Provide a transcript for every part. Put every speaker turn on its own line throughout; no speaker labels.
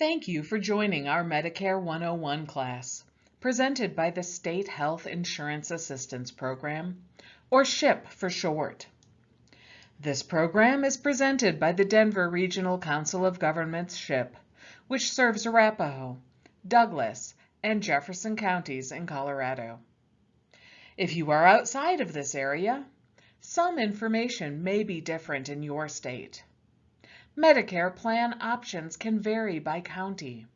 Thank you for joining our Medicare 101 class, presented by the State Health Insurance Assistance Program, or SHIP for short. This program is presented by the Denver Regional Council of Governments SHIP, which serves Arapahoe, Douglas, and Jefferson counties in Colorado. If you are outside of this area, some information may be different in your state. Medicare plan options can vary by county.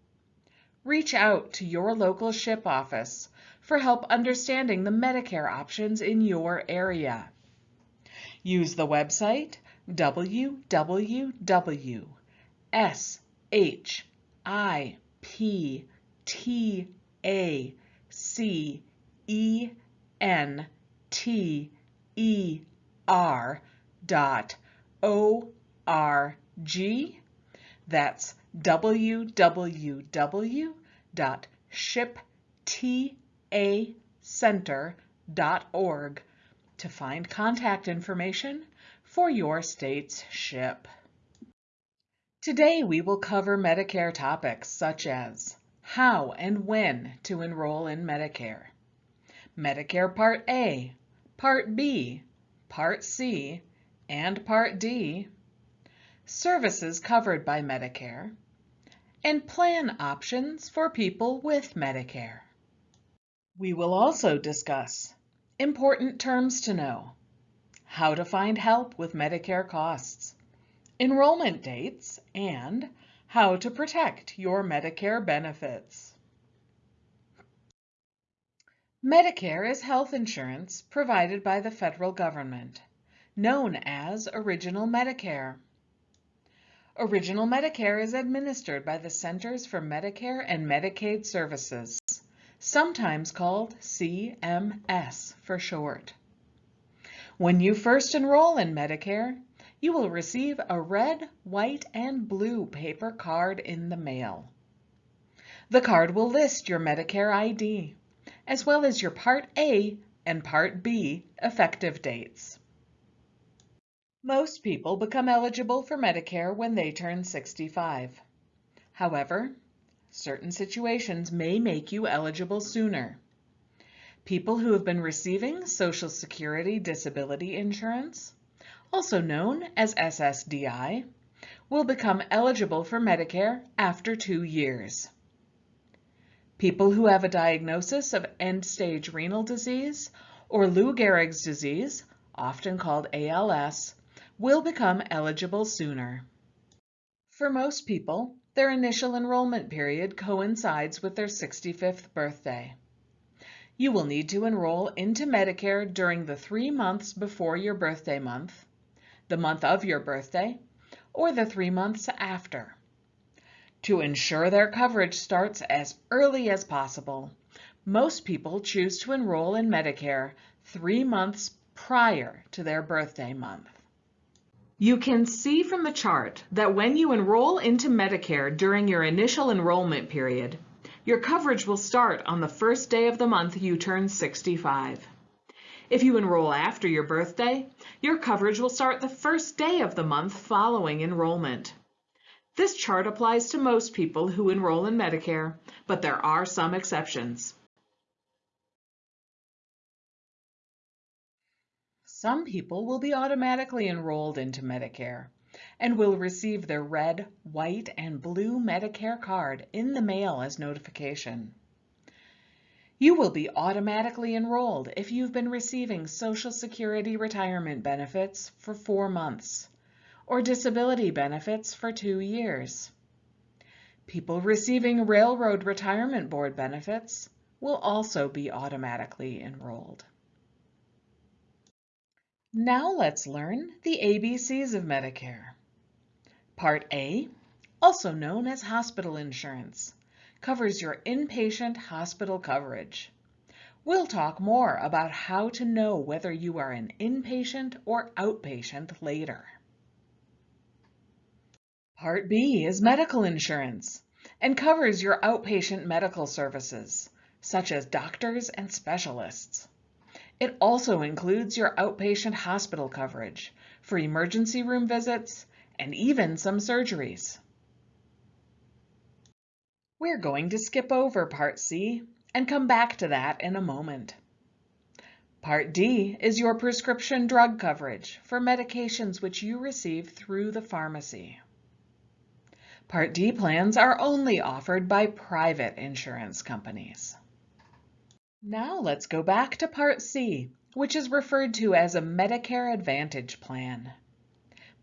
Reach out to your local SHIP office for help understanding the Medicare options in your area. Use the website www.shiptacenter.org. That's www.shiptacenter.org to find contact information for your state's SHIP. Today we will cover Medicare topics such as how and when to enroll in Medicare, Medicare Part A, Part B, Part C, and Part D, services covered by Medicare, and plan options for people with Medicare. We will also discuss important terms to know, how to find help with Medicare costs, enrollment dates, and how to protect your Medicare benefits. Medicare is health insurance provided by the federal government, known as Original Medicare. Original Medicare is administered by the Centers for Medicare and Medicaid Services, sometimes called CMS for short. When you first enroll in Medicare, you will receive a red, white, and blue paper card in the mail. The card will list your Medicare ID, as well as your Part A and Part B effective dates. Most people become eligible for Medicare when they turn 65. However, certain situations may make you eligible sooner. People who have been receiving Social Security Disability Insurance, also known as SSDI, will become eligible for Medicare after two years. People who have a diagnosis of end-stage renal disease or Lou Gehrig's disease, often called ALS, will become eligible sooner. For most people, their initial enrollment period coincides with their 65th birthday. You will need to enroll into Medicare during the three months before your birthday month, the month of your birthday, or the three months after. To ensure their coverage starts as early as possible, most people choose to enroll in Medicare three months prior to their birthday month. You can see from the chart that when you enroll into Medicare during your initial enrollment period, your coverage will start on the first day of the month you turn 65. If you enroll after your birthday, your coverage will start the first day of the month following enrollment. This chart applies to most people who enroll in Medicare, but there are some exceptions. Some people will be automatically enrolled into Medicare and will receive their red, white, and blue Medicare card in the mail as notification. You will be automatically enrolled if you've been receiving Social Security retirement benefits for four months or disability benefits for two years. People receiving Railroad Retirement Board benefits will also be automatically enrolled. Now let's learn the ABCs of Medicare. Part A, also known as hospital insurance, covers your inpatient hospital coverage. We'll talk more about how to know whether you are an inpatient or outpatient later. Part B is medical insurance and covers your outpatient medical services, such as doctors and specialists. It also includes your outpatient hospital coverage for emergency room visits and even some surgeries. We're going to skip over Part C and come back to that in a moment. Part D is your prescription drug coverage for medications which you receive through the pharmacy. Part D plans are only offered by private insurance companies. Now let's go back to Part C, which is referred to as a Medicare Advantage plan.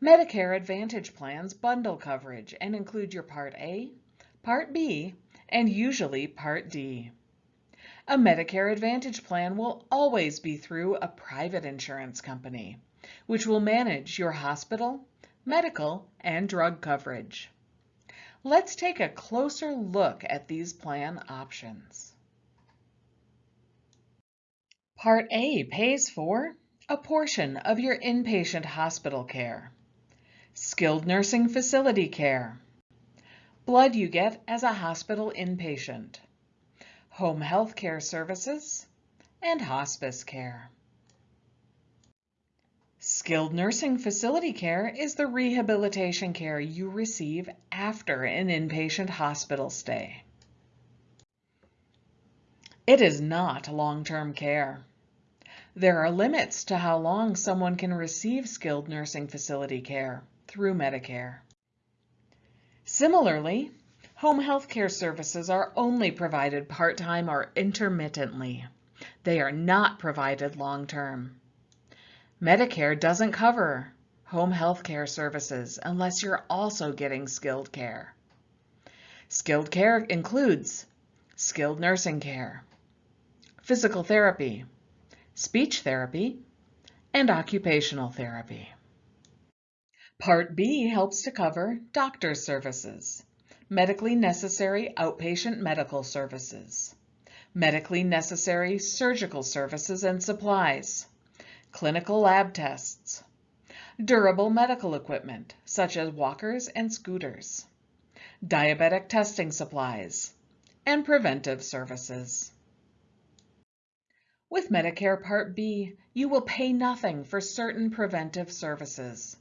Medicare Advantage plans bundle coverage and include your Part A, Part B, and usually Part D. A Medicare Advantage plan will always be through a private insurance company, which will manage your hospital, medical, and drug coverage. Let's take a closer look at these plan options. Part A pays for a portion of your inpatient hospital care, skilled nursing facility care, blood you get as a hospital inpatient, home health care services, and hospice care. Skilled nursing facility care is the rehabilitation care you receive after an inpatient hospital stay. It is not long-term care. There are limits to how long someone can receive skilled nursing facility care through Medicare. Similarly, home health care services are only provided part-time or intermittently. They are not provided long-term. Medicare doesn't cover home health care services unless you're also getting skilled care. Skilled care includes skilled nursing care, physical therapy, speech therapy, and occupational therapy. Part B helps to cover doctor services, medically necessary outpatient medical services, medically necessary surgical services and supplies, clinical lab tests, durable medical equipment such as walkers and scooters, diabetic testing supplies, and preventive services. With Medicare Part B, you will pay nothing for certain preventive services.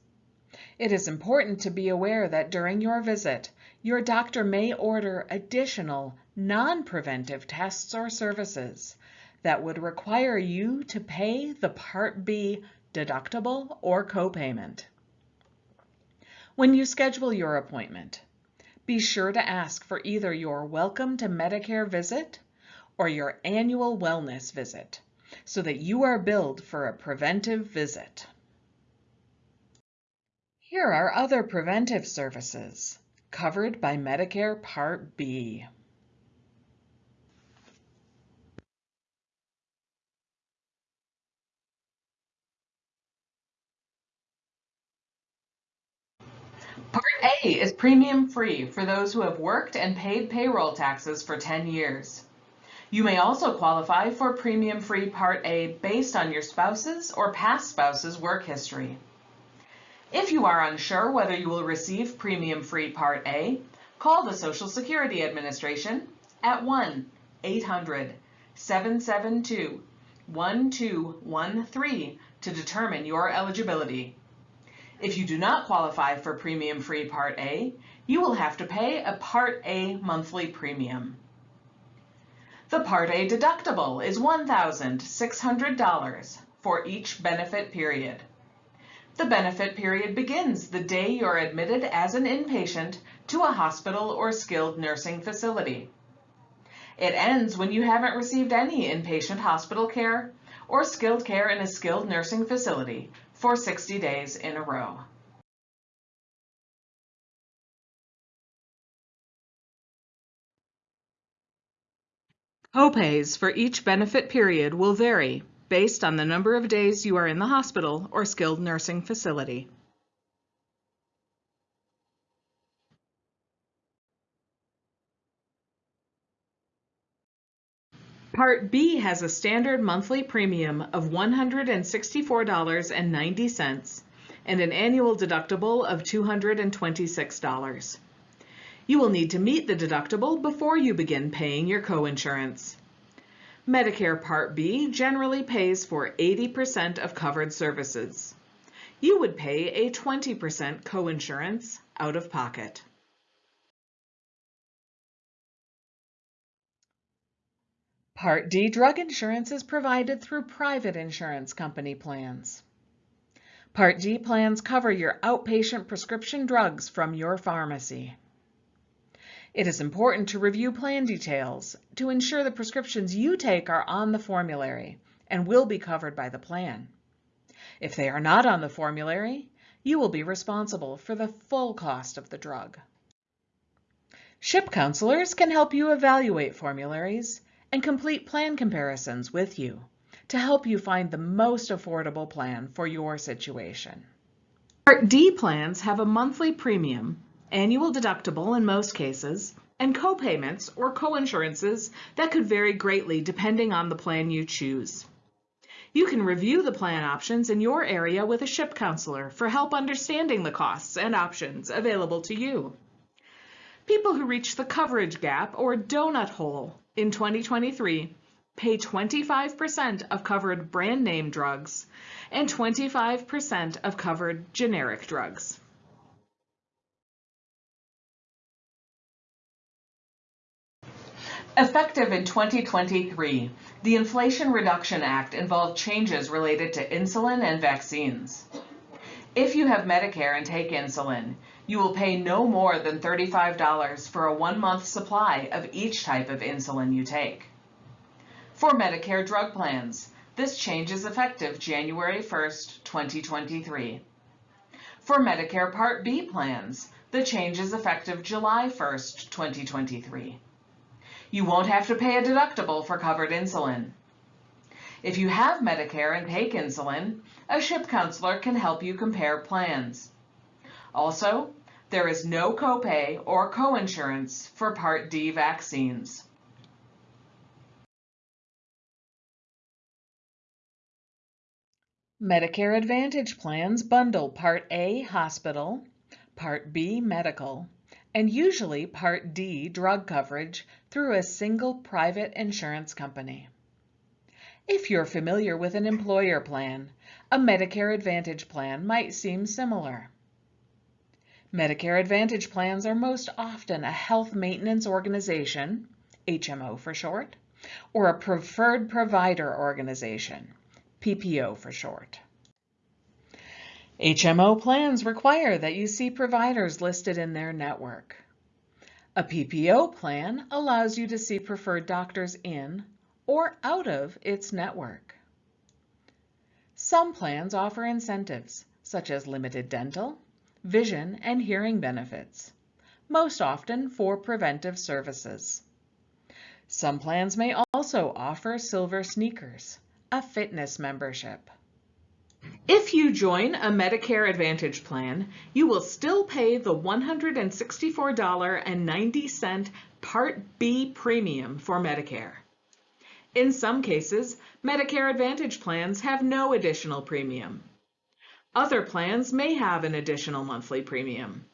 It is important to be aware that during your visit, your doctor may order additional non-preventive tests or services that would require you to pay the Part B deductible or copayment. When you schedule your appointment, be sure to ask for either your Welcome to Medicare visit or your annual wellness visit so that you are billed for a preventive visit. Here are other preventive services covered by Medicare Part B. Part A is premium free for those who have worked and paid payroll taxes for 10 years. You may also qualify for premium free Part A based on your spouse's or past spouse's work history. If you are unsure whether you will receive premium free Part A, call the Social Security Administration at 1-800-772-1213 to determine your eligibility. If you do not qualify for premium free Part A, you will have to pay a Part A monthly premium. The Part A deductible is $1,600 for each benefit period. The benefit period begins the day you're admitted as an inpatient to a hospital or skilled nursing facility. It ends when you haven't received any inpatient hospital care or skilled care in a skilled nursing facility for 60 days in a row. Copays for each benefit period will vary based on the number of days you are in the hospital or skilled nursing facility. Part B has a standard monthly premium of $164.90 and an annual deductible of $226. You will need to meet the deductible before you begin paying your coinsurance. Medicare Part B generally pays for 80% of covered services. You would pay a 20% coinsurance out of pocket. Part D drug insurance is provided through private insurance company plans. Part D plans cover your outpatient prescription drugs from your pharmacy. It is important to review plan details to ensure the prescriptions you take are on the formulary and will be covered by the plan. If they are not on the formulary, you will be responsible for the full cost of the drug. SHIP counselors can help you evaluate formularies and complete plan comparisons with you to help you find the most affordable plan for your situation. Part D plans have a monthly premium, annual deductible in most cases, and co-payments or co-insurances that could vary greatly depending on the plan you choose. You can review the plan options in your area with a SHIP counselor for help understanding the costs and options available to you. People who reach the coverage gap or donut hole in 2023 pay 25% of covered brand name drugs and 25% of covered generic drugs. Effective in 2023, the Inflation Reduction Act involved changes related to insulin and vaccines. If you have Medicare and take insulin, you will pay no more than $35 for a one-month supply of each type of insulin you take. For Medicare drug plans, this change is effective January 1, 2023. For Medicare Part B plans, the change is effective July 1, 2023. You won't have to pay a deductible for covered insulin. If you have Medicare and take insulin, a SHIP counselor can help you compare plans. Also, there is no copay or coinsurance for Part D vaccines. Medicare Advantage plans bundle Part A hospital, Part B medical, and usually Part D drug coverage through a single private insurance company. If you're familiar with an employer plan, a Medicare Advantage plan might seem similar. Medicare Advantage plans are most often a health maintenance organization, HMO for short, or a preferred provider organization, PPO for short. HMO plans require that you see providers listed in their network. A PPO plan allows you to see preferred doctors in or out of its network. Some plans offer incentives, such as limited dental, vision, and hearing benefits, most often for preventive services. Some plans may also offer silver sneakers, a fitness membership. If you join a Medicare Advantage plan, you will still pay the $164.90 Part B premium for Medicare. In some cases, Medicare Advantage plans have no additional premium. Other plans may have an additional monthly premium.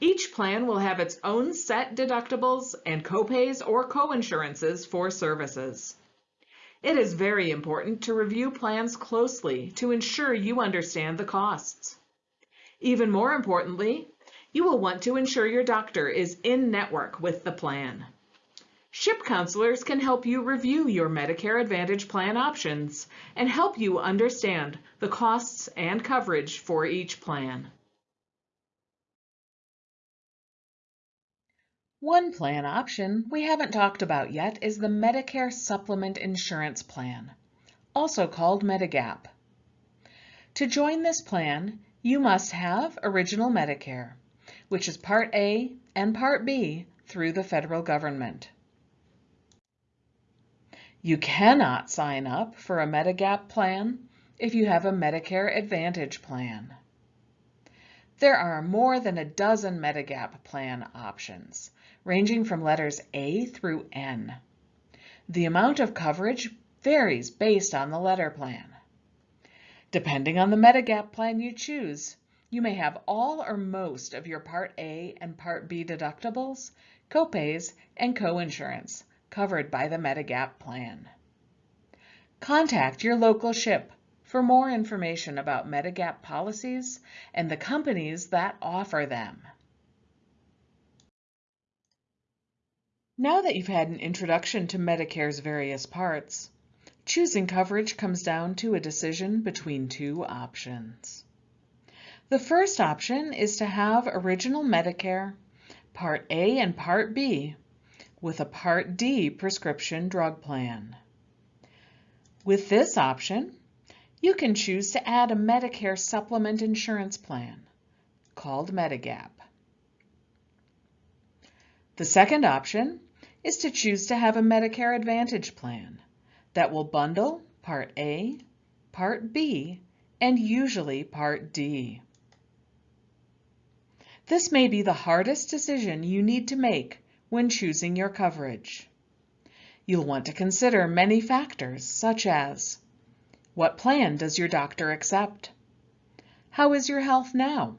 Each plan will have its own set deductibles and copays or coinsurances for services. It is very important to review plans closely to ensure you understand the costs. Even more importantly, you will want to ensure your doctor is in network with the plan. SHIP counselors can help you review your Medicare Advantage plan options and help you understand the costs and coverage for each plan. One plan option we haven't talked about yet is the Medicare Supplement Insurance Plan, also called Medigap. To join this plan, you must have Original Medicare, which is Part A and Part B through the federal government. You cannot sign up for a Medigap plan if you have a Medicare Advantage plan. There are more than a dozen Medigap plan options, ranging from letters A through N. The amount of coverage varies based on the letter plan. Depending on the Medigap plan you choose, you may have all or most of your Part A and Part B deductibles, copays, and coinsurance covered by the Medigap plan. Contact your local SHIP for more information about Medigap policies and the companies that offer them. Now that you've had an introduction to Medicare's various parts, choosing coverage comes down to a decision between two options. The first option is to have Original Medicare, Part A and Part B, with a Part D prescription drug plan. With this option, you can choose to add a Medicare supplement insurance plan called Medigap. The second option is to choose to have a Medicare Advantage plan that will bundle Part A, Part B, and usually Part D. This may be the hardest decision you need to make when choosing your coverage. You'll want to consider many factors such as what plan does your doctor accept? How is your health now?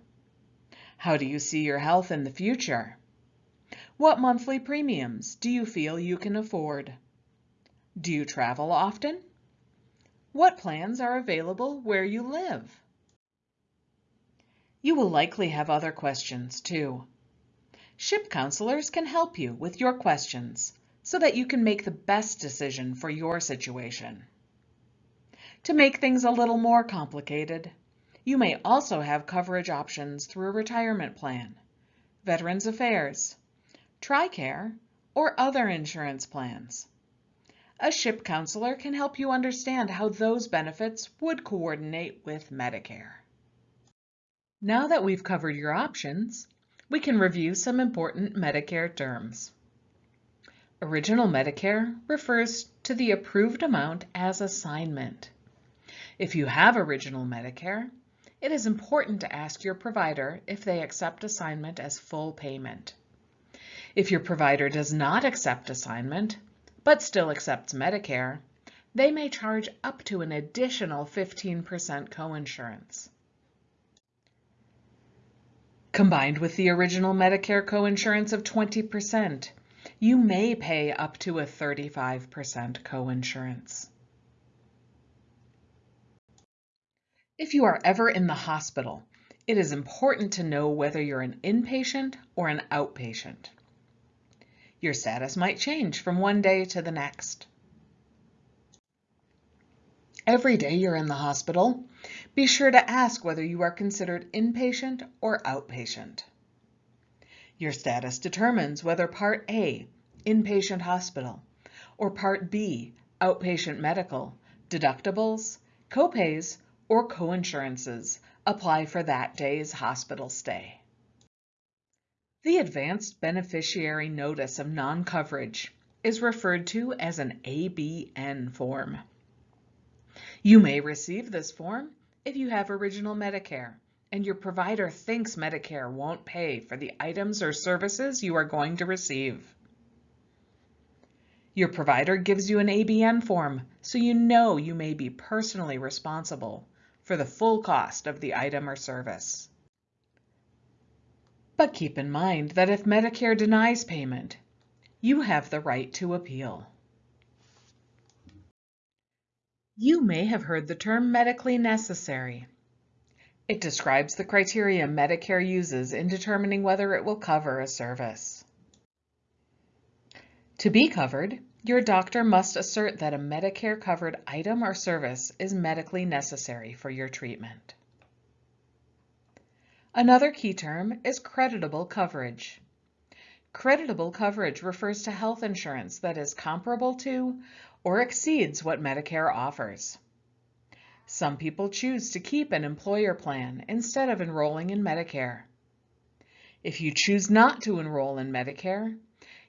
How do you see your health in the future? What monthly premiums do you feel you can afford? Do you travel often? What plans are available where you live? You will likely have other questions too. SHIP counselors can help you with your questions so that you can make the best decision for your situation. To make things a little more complicated, you may also have coverage options through a retirement plan, Veterans Affairs, TRICARE, or other insurance plans. A SHIP counselor can help you understand how those benefits would coordinate with Medicare. Now that we've covered your options, we can review some important Medicare terms. Original Medicare refers to the approved amount as assignment. If you have Original Medicare, it is important to ask your provider if they accept assignment as full payment. If your provider does not accept assignment, but still accepts Medicare, they may charge up to an additional 15% coinsurance. Combined with the original Medicare coinsurance of 20%, you may pay up to a 35% coinsurance. If you are ever in the hospital, it is important to know whether you're an inpatient or an outpatient. Your status might change from one day to the next. Every day you're in the hospital, be sure to ask whether you are considered inpatient or outpatient. Your status determines whether Part A, inpatient hospital, or Part B, outpatient medical, deductibles, copays, or coinsurances apply for that day's hospital stay. The Advanced Beneficiary Notice of Non-Coverage is referred to as an ABN form. You may receive this form if you have Original Medicare and your provider thinks Medicare won't pay for the items or services you are going to receive. Your provider gives you an ABN form so you know you may be personally responsible for the full cost of the item or service. But keep in mind that if Medicare denies payment, you have the right to appeal. You may have heard the term medically necessary. It describes the criteria Medicare uses in determining whether it will cover a service. To be covered, your doctor must assert that a Medicare-covered item or service is medically necessary for your treatment. Another key term is creditable coverage. Creditable coverage refers to health insurance that is comparable to or exceeds what Medicare offers. Some people choose to keep an employer plan instead of enrolling in Medicare. If you choose not to enroll in Medicare,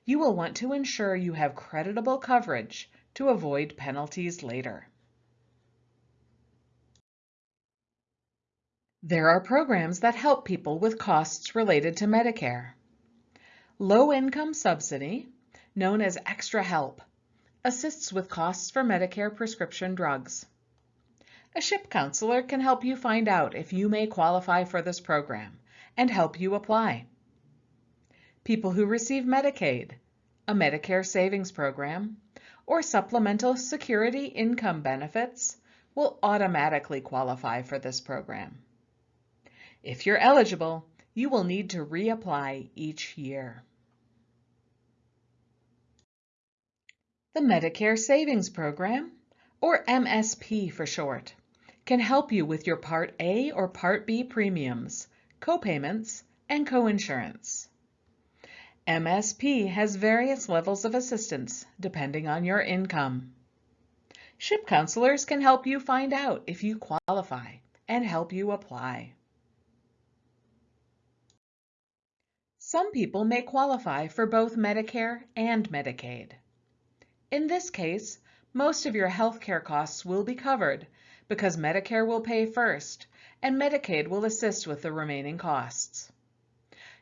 you will want to ensure you have creditable coverage to avoid penalties later. There are programs that help people with costs related to Medicare. Low Income Subsidy, known as Extra Help, assists with costs for Medicare prescription drugs. A SHIP counselor can help you find out if you may qualify for this program and help you apply. People who receive Medicaid, a Medicare savings program, or supplemental security income benefits will automatically qualify for this program. If you're eligible, you will need to reapply each year. The Medicare Savings Program, or MSP for short, can help you with your Part A or Part B premiums, copayments, and coinsurance. MSP has various levels of assistance depending on your income. SHIP counselors can help you find out if you qualify and help you apply. Some people may qualify for both Medicare and Medicaid. In this case, most of your health care costs will be covered because Medicare will pay first and Medicaid will assist with the remaining costs.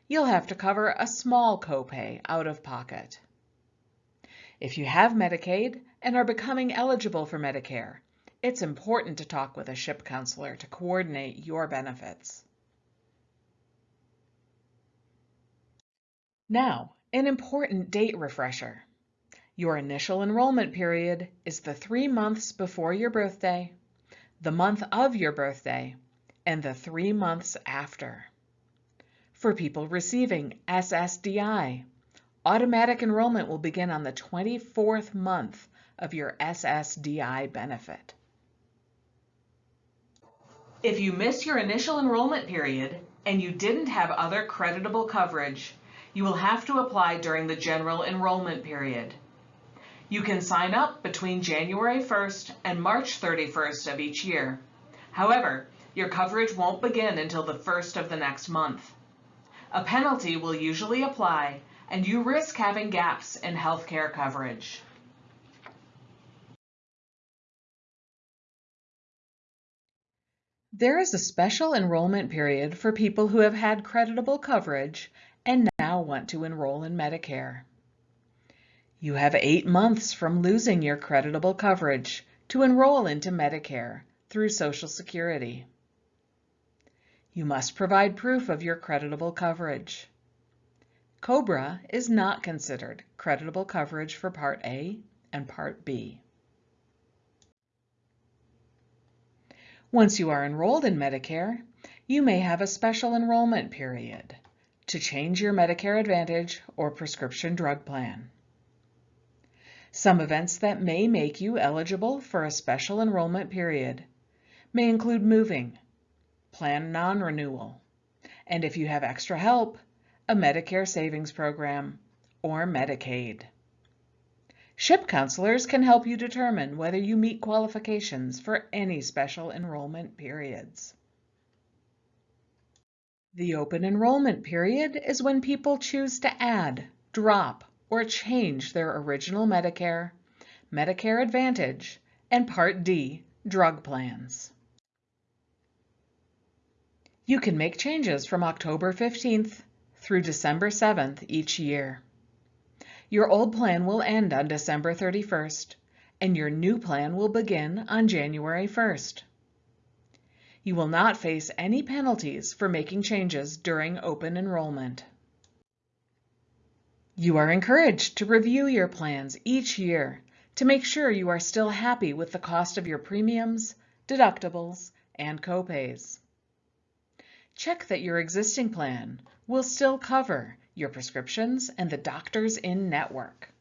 You'll have to cover a small copay out of pocket. If you have Medicaid and are becoming eligible for Medicare, it's important to talk with a SHIP counselor to coordinate your benefits. Now, an important date refresher. Your initial enrollment period is the three months before your birthday, the month of your birthday, and the three months after. For people receiving SSDI, automatic enrollment will begin on the 24th month of your SSDI benefit. If you miss your initial enrollment period and you didn't have other creditable coverage, you will have to apply during the general enrollment period. You can sign up between January 1st and March 31st of each year. However, your coverage won't begin until the first of the next month. A penalty will usually apply and you risk having gaps in healthcare coverage. There is a special enrollment period for people who have had creditable coverage and now want to enroll in Medicare. You have eight months from losing your creditable coverage to enroll into Medicare through Social Security. You must provide proof of your creditable coverage. COBRA is not considered creditable coverage for Part A and Part B. Once you are enrolled in Medicare, you may have a special enrollment period to change your Medicare Advantage or prescription drug plan. Some events that may make you eligible for a special enrollment period may include moving, plan non-renewal, and if you have extra help, a Medicare savings program, or Medicaid. SHIP counselors can help you determine whether you meet qualifications for any special enrollment periods. The open enrollment period is when people choose to add, drop, or change their original Medicare, Medicare Advantage, and Part D drug plans. You can make changes from October 15th through December 7th each year. Your old plan will end on December 31st, and your new plan will begin on January 1st. You will not face any penalties for making changes during open enrollment. You are encouraged to review your plans each year to make sure you are still happy with the cost of your premiums, deductibles, and copays. Check that your existing plan will still cover your prescriptions and the doctors in network.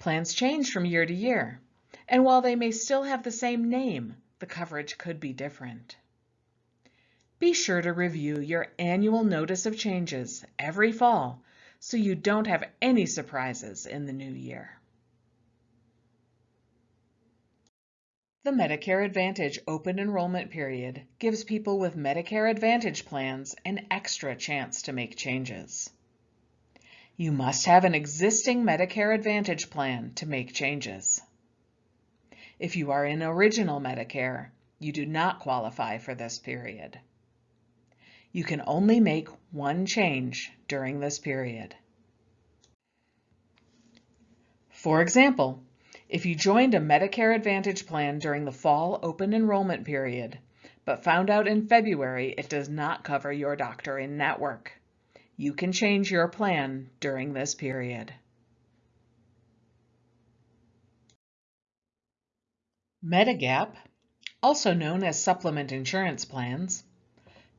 Plans change from year to year, and while they may still have the same name, the coverage could be different. Be sure to review your annual notice of changes every fall so you don't have any surprises in the new year. The Medicare Advantage open enrollment period gives people with Medicare Advantage plans an extra chance to make changes. You must have an existing Medicare Advantage plan to make changes. If you are in Original Medicare, you do not qualify for this period. You can only make one change during this period. For example, if you joined a Medicare Advantage plan during the fall open enrollment period, but found out in February it does not cover your doctor in network, you can change your plan during this period. Medigap, also known as supplement insurance plans,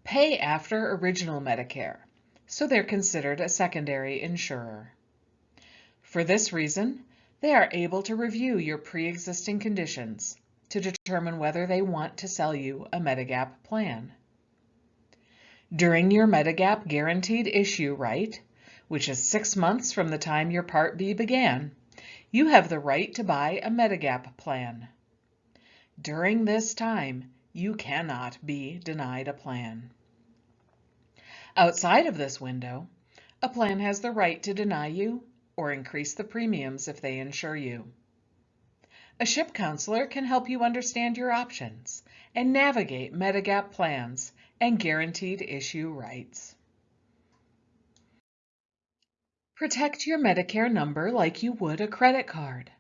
pay after original Medicare, so they're considered a secondary insurer. For this reason, They are able to review your pre-existing conditions to determine whether they want to sell you a Medigap plan. During your Medigap guaranteed issue right, which is six months from the time your Part B began, you have the right to buy a Medigap plan. During this time, you cannot be denied a plan. Outside of this window, a plan has the right to deny you or increase the premiums if they insure you. A SHIP counselor can help you understand your options and navigate Medigap plans and guaranteed issue rights. Protect your Medicare number like you would a credit card.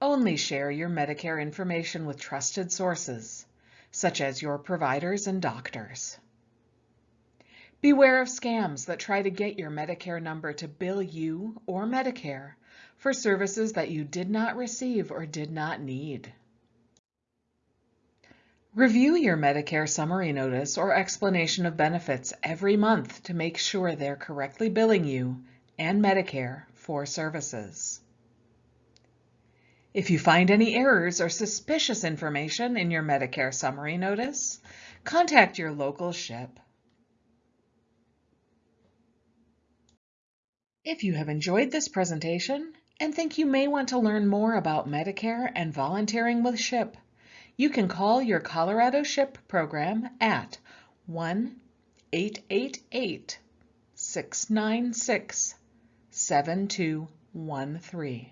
Only share your Medicare information with trusted sources, such as your providers and doctors. Beware of scams that try to get your Medicare number to bill you or Medicare for services that you did not receive or did not need. Review your Medicare summary notice or explanation of benefits every month to make sure they're correctly billing you and Medicare for services. If you find any errors or suspicious information in your Medicare summary notice, contact your local SHIP. If you have enjoyed this presentation and think you may want to learn more about Medicare and volunteering with SHIP, you can call your Colorado SHIP program at 1-888-696-7213.